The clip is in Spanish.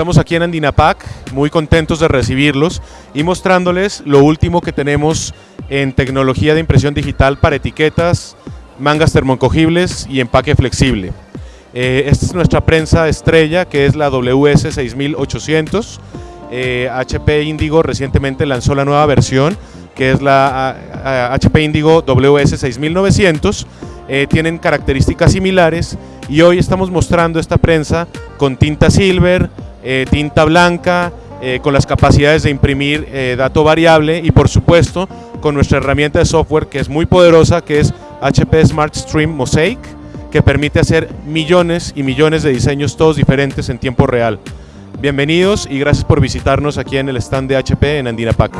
Estamos aquí en Andinapac, muy contentos de recibirlos y mostrándoles lo último que tenemos en tecnología de impresión digital para etiquetas, mangas termoencogibles y empaque flexible. Eh, esta es nuestra prensa estrella que es la WS6800. HP Indigo recientemente lanzó la nueva versión que es la HP Indigo WS6900. Eh, tienen características similares y hoy estamos mostrando esta prensa con tinta silver, eh, tinta blanca, eh, con las capacidades de imprimir eh, dato variable y por supuesto con nuestra herramienta de software que es muy poderosa que es HP Smart Stream Mosaic que permite hacer millones y millones de diseños todos diferentes en tiempo real. Bienvenidos y gracias por visitarnos aquí en el stand de HP en Andina Pack.